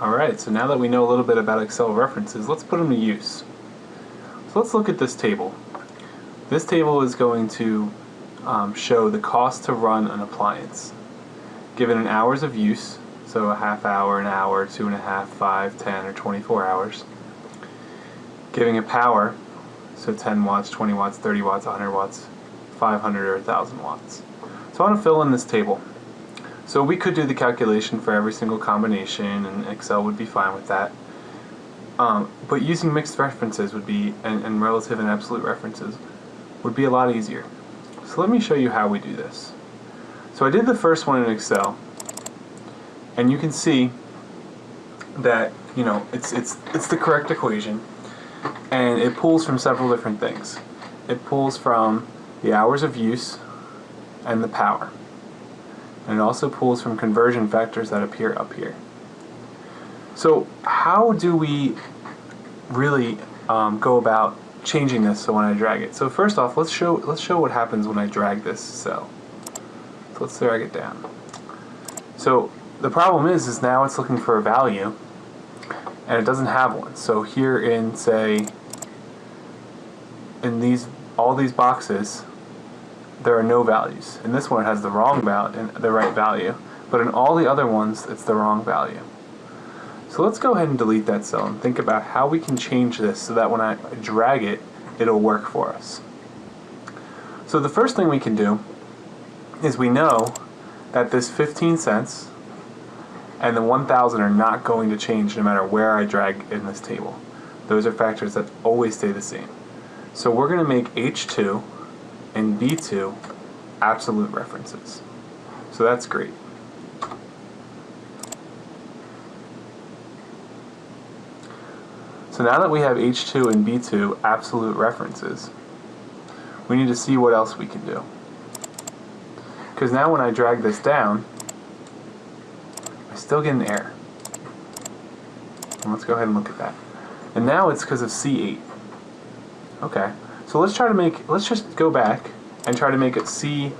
Alright, so now that we know a little bit about Excel references, let's put them to use. So let's look at this table. This table is going to um, show the cost to run an appliance. Given an hours of use, so a half hour, an hour, two and a half, five, ten, or 24 hours. Giving a power, so 10 watts, 20 watts, 30 watts, 100 watts, 500 or a 1000 watts. So I want to fill in this table. So we could do the calculation for every single combination and Excel would be fine with that. Um, but using mixed references would be, and, and relative and absolute references, would be a lot easier. So let me show you how we do this. So I did the first one in Excel, and you can see that you know it's it's it's the correct equation, and it pulls from several different things. It pulls from the hours of use and the power. And it also pulls from conversion factors that appear up here. So how do we really um, go about changing this so when I drag it? So first off, let's show let's show what happens when I drag this cell. So let's drag it down. So the problem is, is now it's looking for a value, and it doesn't have one. So here in say, in these all these boxes, there are no values. In this one it has the wrong value and the right value, but in all the other ones it's the wrong value. So let's go ahead and delete that cell and think about how we can change this so that when I drag it, it'll work for us. So the first thing we can do is we know that this 15 cents and the 1000 are not going to change no matter where I drag in this table. Those are factors that always stay the same. So we're going to make H2 and B2 absolute references. So that's great. So now that we have H2 and B2 absolute references, we need to see what else we can do. Because now when I drag this down, I still get an error. And let's go ahead and look at that. And now it's because of C8. Okay. So let's try to make, let's just go back and try to make it C7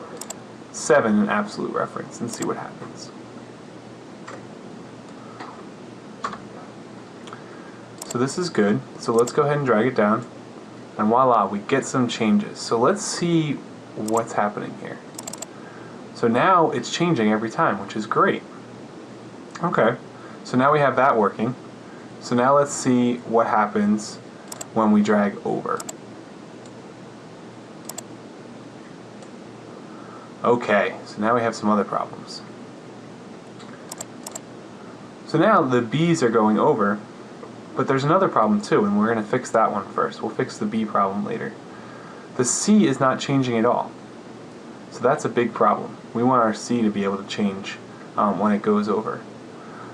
an absolute reference and see what happens. So this is good. So let's go ahead and drag it down. And voila, we get some changes. So let's see what's happening here. So now it's changing every time, which is great. Okay, so now we have that working. So now let's see what happens when we drag over. Okay, so now we have some other problems. So now the B's are going over, but there's another problem too, and we're going to fix that one first. We'll fix the B problem later. The C is not changing at all. So that's a big problem. We want our C to be able to change um, when it goes over.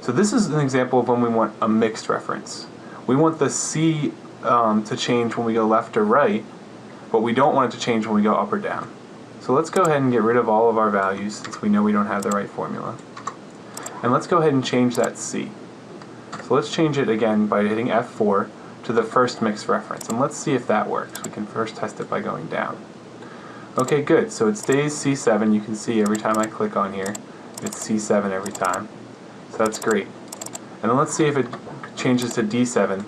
So this is an example of when we want a mixed reference. We want the C um, to change when we go left or right, but we don't want it to change when we go up or down. So let's go ahead and get rid of all of our values since we know we don't have the right formula. And let's go ahead and change that C. So let's change it again by hitting F4 to the first mixed reference. And let's see if that works. We can first test it by going down. Okay, good. So it stays C7. You can see every time I click on here, it's C7 every time. So that's great. And then let's see if it changes to D7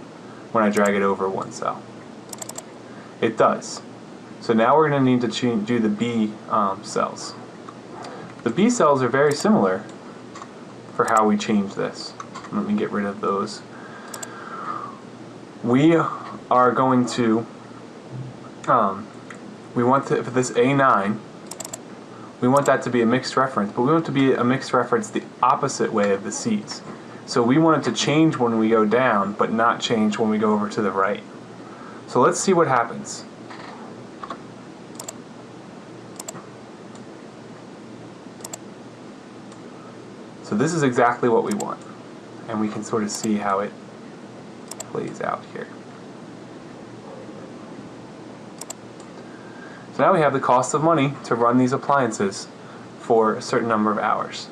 when I drag it over one cell. It does. So now we're going to need to do the B um, cells. The B cells are very similar for how we change this. Let me get rid of those. We are going to, um, we want to, for this A9, we want that to be a mixed reference, but we want it to be a mixed reference the opposite way of the C's. So we want it to change when we go down, but not change when we go over to the right. So let's see what happens. So this is exactly what we want. And we can sort of see how it plays out here. So now we have the cost of money to run these appliances for a certain number of hours.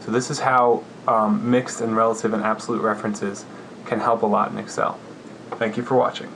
So this is how um, mixed and relative and absolute references can help a lot in Excel. Thank you for watching.